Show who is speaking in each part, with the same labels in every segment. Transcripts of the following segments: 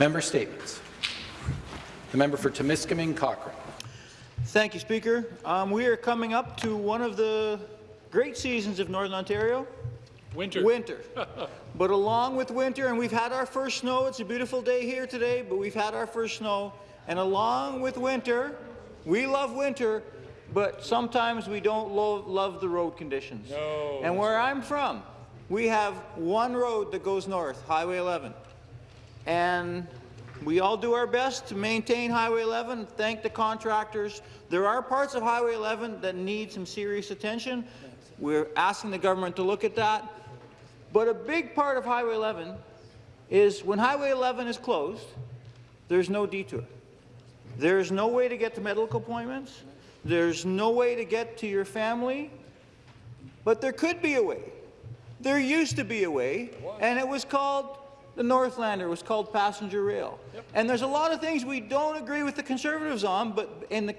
Speaker 1: Member statements. The member for Timiskaming Cochrane.
Speaker 2: Thank you, Speaker. Um, we are coming up to one of the great seasons of Northern Ontario.
Speaker 3: Winter.
Speaker 2: Winter. but along with winter, and we've had our first snow, it's a beautiful day here today, but we've had our first snow, and along with winter, we love winter, but sometimes we don't lo love the road conditions.
Speaker 3: No.
Speaker 2: And where I'm from, we have one road that goes north, Highway 11. And we all do our best to maintain Highway 11, thank the contractors. There are parts of Highway 11 that need some serious attention. We're asking the government to look at that. But a big part of Highway 11 is when Highway 11 is closed, there's no detour. There's no way to get to medical appointments. There's no way to get to your family. But there could be a way. There used to be a way, and it was called the Northlander. Was called passenger rail. Yep. And there's a lot of things we don't agree with the Conservatives on, but in the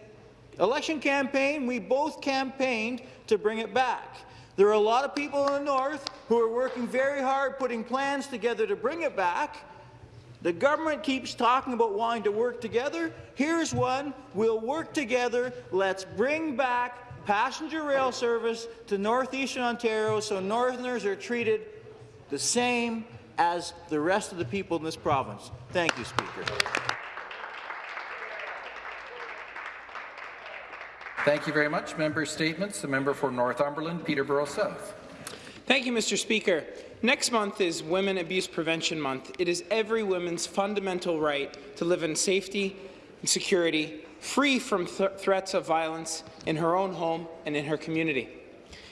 Speaker 2: election campaign, we both campaigned to bring it back. There are a lot of people in the north who are working very hard putting plans together to bring it back. The government keeps talking about wanting to work together. Here's one. We'll work together. Let's bring back passenger rail service to northeastern Ontario so Northerners are treated the same as the rest of the people in this province. Thank you, Speaker.
Speaker 1: Thank you very much. Member statements. The member for Northumberland, Peterborough South.
Speaker 4: Thank you, Mr. Speaker. Next month is Women Abuse Prevention Month. It is every woman's fundamental right to live in safety and security, free from th threats of violence in her own home and in her community.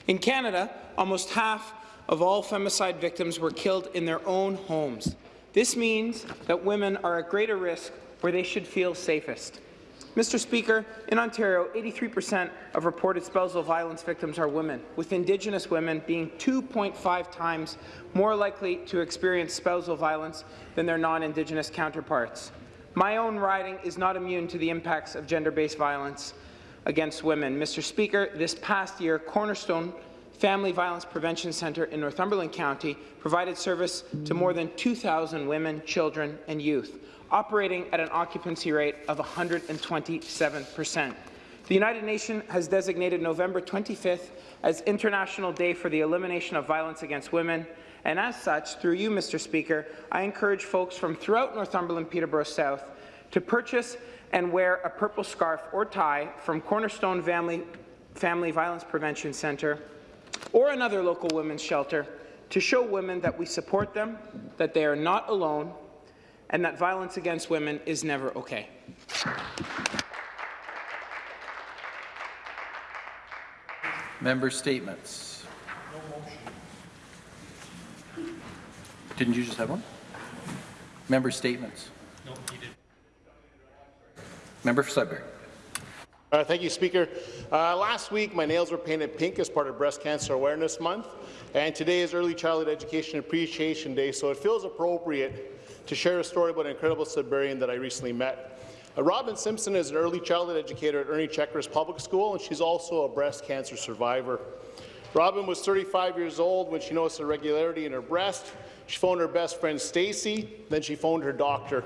Speaker 4: In Canada, almost half of all femicide victims were killed in their own homes. This means that women are at greater risk where they should feel safest. Mr. Speaker, in Ontario, 83% of reported spousal violence victims are women, with Indigenous women being 2.5 times more likely to experience spousal violence than their non-Indigenous counterparts. My own riding is not immune to the impacts of gender-based violence against women. Mr. Speaker, this past year, Cornerstone Family Violence Prevention Centre in Northumberland County provided service to more than 2,000 women, children and youth operating at an occupancy rate of 127 percent. The United Nations has designated November 25th as International Day for the Elimination of Violence Against Women, and as such, through you, Mr. Speaker, I encourage folks from throughout Northumberland Peterborough South to purchase and wear a purple scarf or tie from Cornerstone Family, Family Violence Prevention Centre or another local women's shelter to show women that we support them, that they are not alone, and that violence against women is never okay.
Speaker 1: Member statements. Didn't you just have one? Member statements. No, you did. Member for Sudbury.
Speaker 5: Uh, thank you, Speaker. Uh, last week, my nails were painted pink as part of Breast Cancer Awareness Month, and today is Early Childhood Education Appreciation Day, so it feels appropriate to share a story about an incredible Sudburian that I recently met. Uh, Robin Simpson is an early childhood educator at Ernie Checkeris Public School, and she's also a breast cancer survivor. Robin was 35 years old when she noticed a regularity in her breast. She phoned her best friend Stacy, then she phoned her doctor.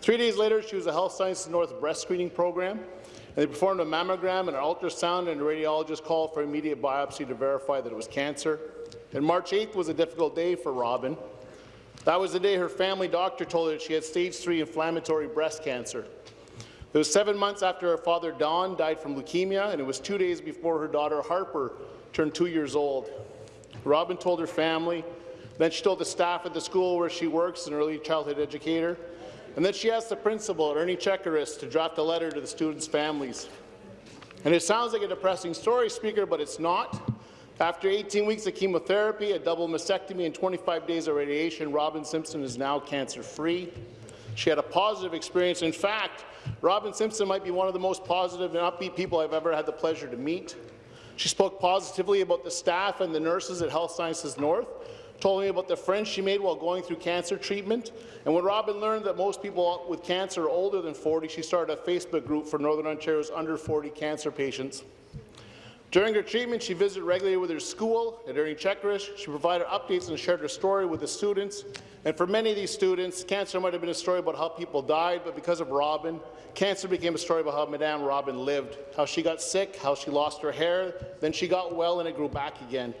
Speaker 5: Three days later, she was a Health Sciences North breast screening program, they performed a mammogram and an ultrasound, and a radiologist called for immediate biopsy to verify that it was cancer. And March 8th was a difficult day for Robin. That was the day her family doctor told her she had stage 3 inflammatory breast cancer. It was seven months after her father, Don, died from leukemia, and it was two days before her daughter, Harper, turned two years old. Robin told her family, then she told the staff at the school where she works, an early childhood educator, and then she asked the principal, Ernie Checkeris, to draft a letter to the students' families. And it sounds like a depressing story, Speaker, but it's not. After 18 weeks of chemotherapy, a double mastectomy, and 25 days of radiation, Robin Simpson is now cancer-free. She had a positive experience. In fact, Robin Simpson might be one of the most positive and upbeat people I've ever had the pleasure to meet. She spoke positively about the staff and the nurses at Health Sciences North, told me about the friends she made while going through cancer treatment. And when Robin learned that most people with cancer are older than 40, she started a Facebook group for Northern Ontario's under 40 cancer patients. During her treatment, she visited regularly with her school, and during checklists, she provided updates and shared her story with the students. And for many of these students, cancer might have been a story about how people died, but because of Robin, cancer became a story about how Madame Robin lived, how she got sick, how she lost her hair, then she got well and it grew back again.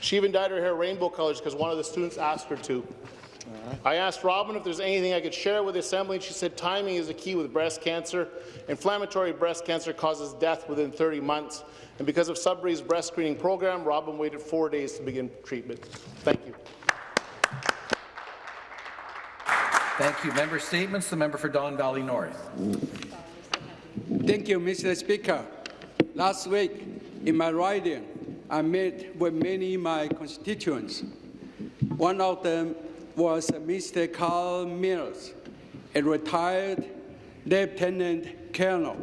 Speaker 5: She even dyed her hair rainbow colors because one of the students asked her to. I asked Robin if there's anything I could share with the Assembly, and she said timing is the key with breast cancer. Inflammatory breast cancer causes death within 30 months, and because of Sudbury's breast screening program, Robin waited four days to begin treatment. Thank you.
Speaker 1: Thank you. Member statements. The member for Don Valley North.
Speaker 3: Thank you, Mr. Speaker. Last week, in my riding, I met with many of my constituents. One of them was Mr. Carl Mills, a retired lieutenant colonel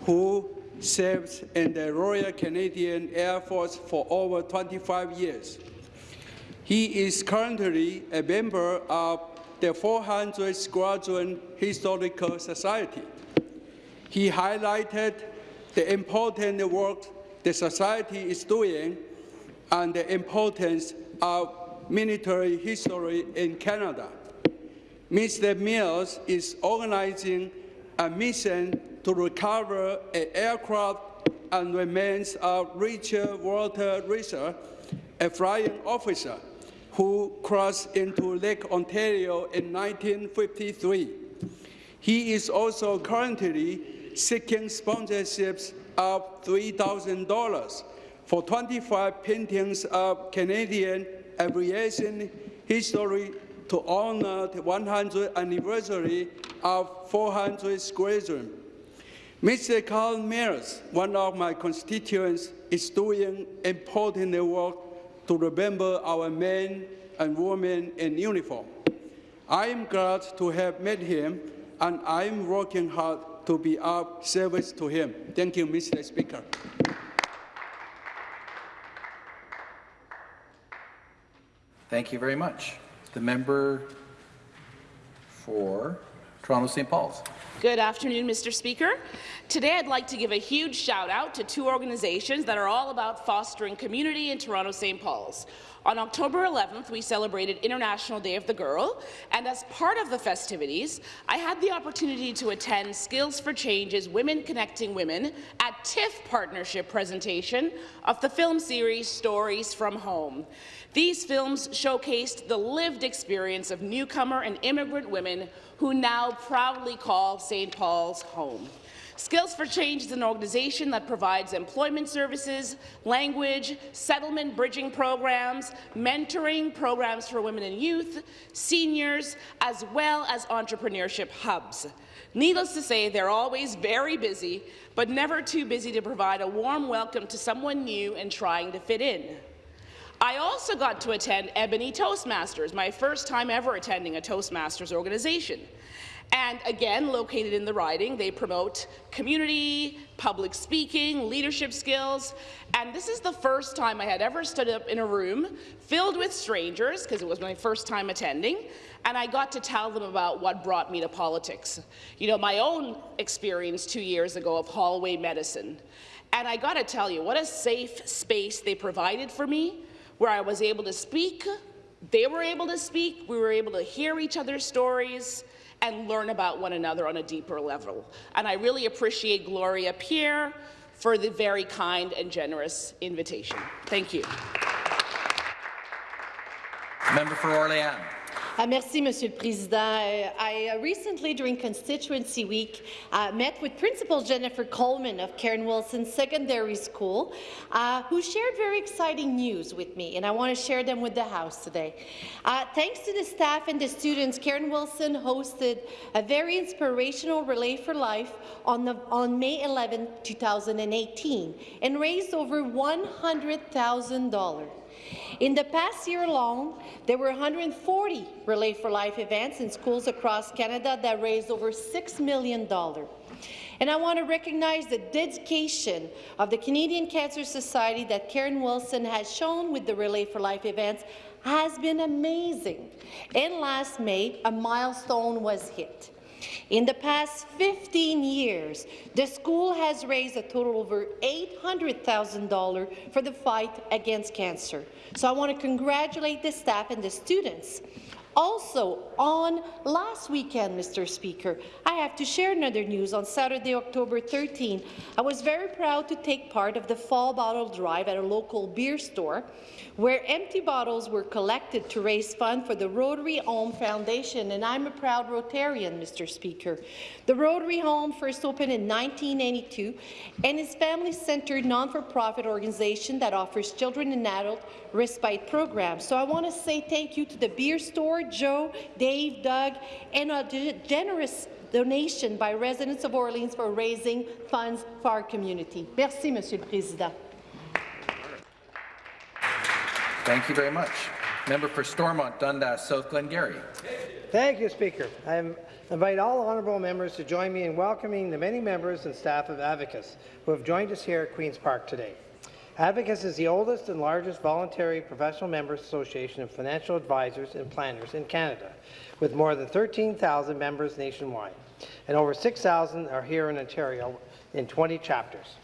Speaker 3: who served in the Royal Canadian Air Force for over 25 years. He is currently a member of the 400 Squadron Historical Society. He highlighted the important work the Society is doing and the importance of military history in Canada. Mr. Mills is organizing a mission to recover an aircraft and remains of Richard Walter Reeser, a flying officer who crossed into Lake Ontario in 1953. He is also currently seeking sponsorships of $3,000 for 25 paintings of Canadian aviation history to honor the 100th anniversary of 400 Squadron. Mr. Carl Mills, one of my constituents, is doing important work to remember our men and women in uniform. I am glad to have met him, and I am working hard to be of service to him. Thank you, Mr. Speaker.
Speaker 1: Thank you very much. The member for Toronto St. Paul's.
Speaker 6: Good afternoon, Mr. Speaker. Today I'd like to give a huge shout out to two organizations that are all about fostering community in Toronto St. Paul's. On October 11th, we celebrated International Day of the Girl, and as part of the festivities, I had the opportunity to attend Skills for Change's Women Connecting Women at TIFF partnership presentation of the film series Stories from Home. These films showcased the lived experience of newcomer and immigrant women who now proudly call St. Paul's home. Skills for Change is an organization that provides employment services, language, settlement bridging programs, mentoring programs for women and youth, seniors, as well as entrepreneurship hubs. Needless to say, they're always very busy, but never too busy to provide a warm welcome to someone new and trying to fit in. I also got to attend Ebony Toastmasters, my first time ever attending a Toastmasters organization. And again, located in the riding, they promote community, public speaking, leadership skills, and this is the first time I had ever stood up in a room filled with strangers, because it was my first time attending, and I got to tell them about what brought me to politics. You know, my own experience two years ago of hallway medicine. And I got to tell you, what a safe space they provided for me, where I was able to speak, they were able to speak, we were able to hear each other's stories, and learn about one another on a deeper level. And I really appreciate Gloria Pierre for the very kind and generous invitation. Thank you.
Speaker 1: Member for Orléans.
Speaker 7: Uh, merci, Monsieur le Président. Uh, I uh, recently, during Constituency Week, uh, met with Principal Jennifer Coleman of Cairine Wilson Secondary School, uh, who shared very exciting news with me, and I want to share them with the House today. Uh, thanks to the staff and the students, Cairine Wilson hosted a very inspirational Relay for Life on, the, on May 11, 2018, and raised over $100,000. In the past year alone, there were 140 Relay for Life events in schools across Canada that raised over $6 million. And I want to recognize the dedication of the Canadian Cancer Society that Cairine Wilson has shown with the Relay for Life events has been amazing. And last May, a milestone was hit. In the past 15 years, the school has raised a total of over $800,000 for the fight against cancer. So I want to congratulate the staff and the students. Also, on last weekend, Mr. Speaker, I have to share another news. On Saturday, October 13, I was very proud to take part of the fall bottle drive at a local beer store, where empty bottles were collected to raise funds for the Rotary Home Foundation, and I'm a proud Rotarian, Mr. Speaker. The Rotary Home first opened in 1982 and is a family-centered non-for-profit organization that offers children and adult respite programs. So I want to say thank you to the beer store, Joe, Dave, Doug, and a generous donation by residents of Orleans for raising funds for our community. Merci, Monsieur le Président.
Speaker 1: Thank you very much. Member for Stormont, Dundas, South Glengarry.
Speaker 8: Thank you, Speaker. I invite all honourable members to join me in welcoming the many members and staff of Advocis who have joined us here at Queen's Park today. Advocis is the oldest and largest voluntary professional members association of financial advisors and planners in Canada, with more than 13,000 members nationwide, and over 6,000 are here in Ontario in 20 chapters.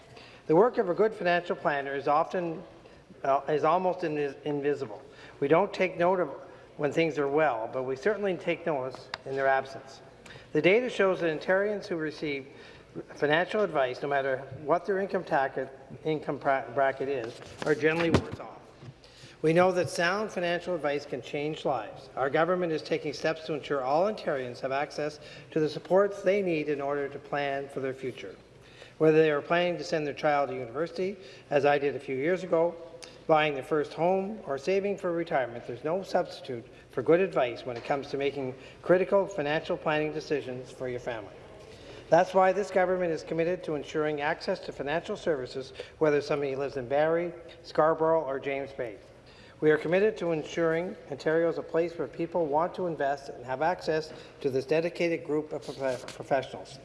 Speaker 8: The work of a good financial planner is often uh, is almost invis invisible. We don't take note of when things are well, but we certainly take notice in their absence. The data shows that Ontarians who receive financial advice, no matter what their income, income bracket is, are generally worse off. We know that sound financial advice can change lives. Our government is taking steps to ensure all Ontarians have access to the supports they need in order to plan for their future. Whether they are planning to send their child to university, as I did a few years ago, buying their first home, or saving for retirement, there's no substitute for good advice when it comes to making critical financial planning decisions for your family. That's why this government is committed to ensuring access to financial services, whether somebody lives in Barrie, Scarborough, or James Bay. We are committed to ensuring Ontario is a place where people want to invest and have access to this dedicated group of prof professionals.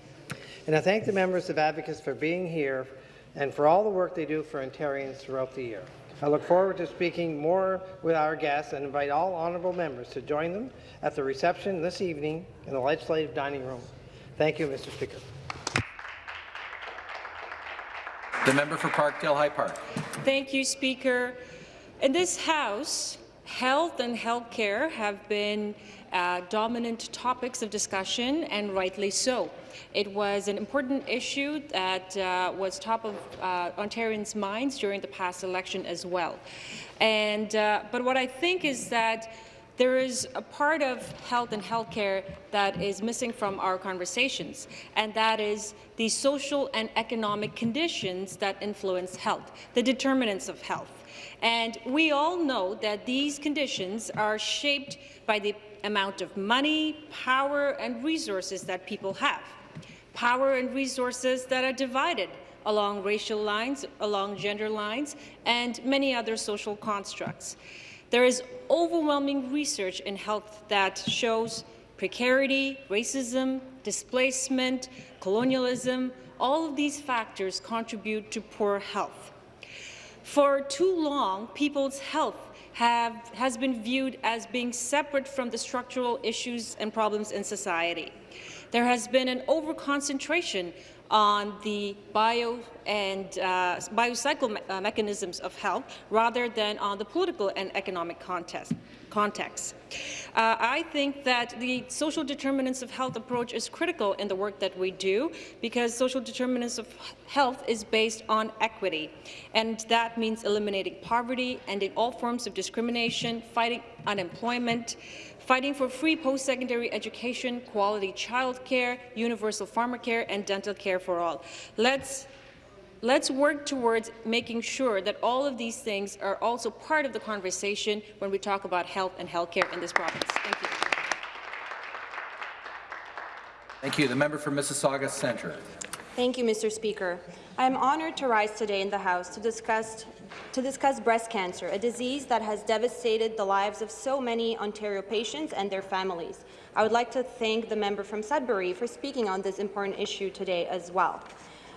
Speaker 8: And I thank the members of Advocis for being here and for all the work they do for Ontarians throughout the year. I look forward to speaking more with our guests and invite all honourable members to join them at the reception this evening in the Legislative Dining Room. Thank you, Mr. Speaker.
Speaker 1: The member for Parkdale High Park.
Speaker 9: Thank you, Speaker. In this House, health and health care have been uh, dominant topics of discussion, and rightly so. It was an important issue that uh, was top of uh, Ontarians' minds during the past election as well. And, uh, but what I think is that there is a part of health and healthcare that is missing from our conversations, and that is the social and economic conditions that influence health, the determinants of health. And we all know that these conditions are shaped by the amount of money, power, and resources that people have. Power and resources that are divided along racial lines, along gender lines, and many other social constructs. There is overwhelming research in health that shows precarity, racism, displacement, colonialism, all of these factors contribute to poor health. For too long, people's health have, has been viewed as being separate from the structural issues and problems in society. There has been an overconcentration on the bio and uh, biocycle me uh, mechanisms of health rather than on the political and economic context context. Uh, I think that the social determinants of health approach is critical in the work that we do because social determinants of health is based on equity, and that means eliminating poverty, ending all forms of discrimination, fighting unemployment, fighting for free post-secondary education, quality childcare, universal pharmacare, and dental care for all. Let's Let's work towards making sure that all of these things are also part of the conversation when we talk about health and healthcare in this province. Thank you.
Speaker 1: Thank you. The member for Mississauga Centre.
Speaker 10: Thank you, Mr. Speaker. I am honoured to rise today in the House to discuss, to discuss breast cancer, a disease that has devastated the lives of so many Ontario patients and their families. I would like to thank the member from Sudbury for speaking on this important issue today as well.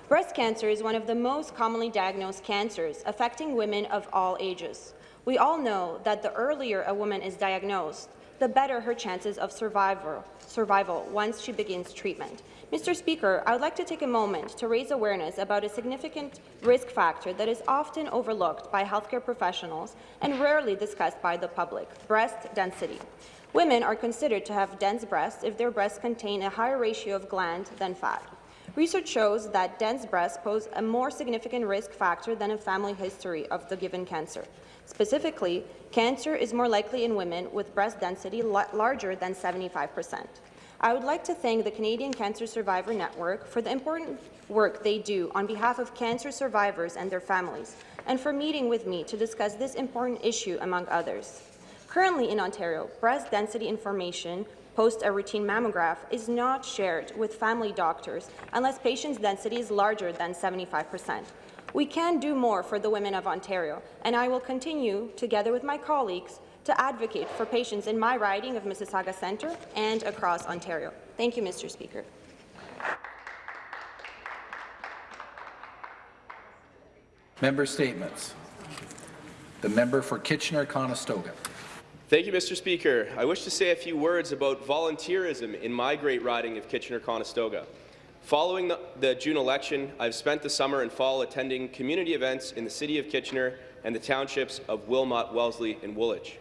Speaker 10: Breast cancer is one of the most commonly diagnosed cancers affecting women of all ages. We all know that the earlier a woman is diagnosed, the better her chances of survival, survival once she begins treatment. Mr. Speaker, I would like to take a moment to raise awareness about a significant risk factor that is often overlooked by healthcare professionals and rarely discussed by the public, breast density. Women are considered to have dense breasts if their breasts contain a higher ratio of gland than fat. Research shows that dense breasts pose a more significant risk factor than a family history of the given cancer. Specifically, cancer is more likely in women with breast density larger than 75 percent. I would like to thank the Canadian Cancer Survivor Network for the important work they do on behalf of cancer survivors and their families, and for meeting with me to discuss this important issue, among others. Currently in Ontario, breast density information post a routine mammograph is not shared with family doctors unless patient's density is larger than 75 percent. We can do more for the women of Ontario, and I will continue, together with my colleagues, to advocate for patients in my riding of Mississauga Centre and across Ontario. Thank you, Mr. Speaker.
Speaker 1: Member statements. The member for Kitchener-Conestoga.
Speaker 11: Thank you, Mr. Speaker. I wish to say a few words about volunteerism in my great riding of Kitchener-Conestoga. Following the, the, June election, I've spent the summer and fall attending community events in the City of Kitchener and the townships of Wilmot, Wellesley and Woolwich.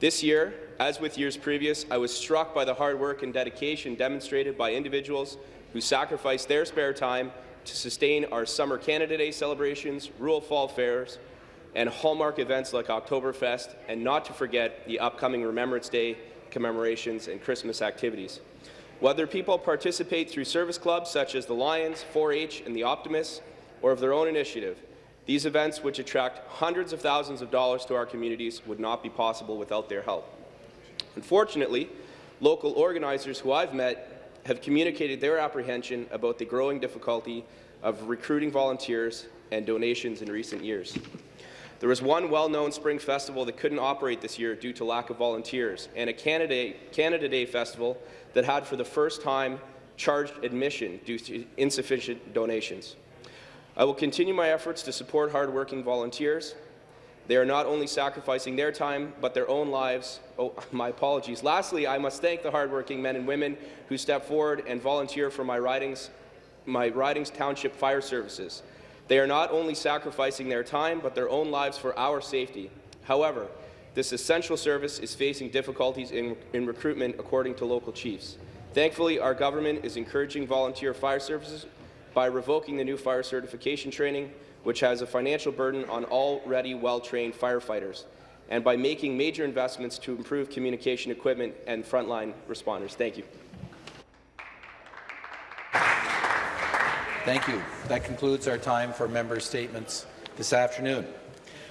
Speaker 11: This year, as with years previous, I was struck by the hard work and dedication demonstrated by individuals who sacrificed their spare time to sustain our Summer Canada Day celebrations, rural fall fairs, and hallmark events like Oktoberfest, and not to forget the upcoming Remembrance Day commemorations and Christmas activities. Whether people participate through service clubs such as the Lions, 4-H, and the Optimists, or of their own initiative, these events, which attract hundreds of thousands of dollars to our communities, would not be possible without their help. Unfortunately, local organizers who I've met have communicated their apprehension about the growing difficulty of recruiting volunteers and donations in recent years. There was one well-known spring festival that couldn't operate this year due to lack of volunteers, and a Canada, Canada Day festival that had for the first time charged admission due to insufficient donations. I will continue my efforts to support hardworking volunteers. They are not only sacrificing their time, but their own lives. Oh, my apologies. Lastly, I must thank the hardworking men and women who step forward and volunteer for my ridings, my ridings township fire services. They are not only sacrificing their time, but their own lives for our safety. However, this essential service is facing difficulties in, in recruitment, according to local chiefs. Thankfully, our government is encouraging volunteer fire services by revoking the new fire certification training, which has a financial burden on already well-trained firefighters, and by making major investments to improve communication equipment and frontline responders. Thank you.
Speaker 1: Thank you. That concludes our time for member statements this afternoon.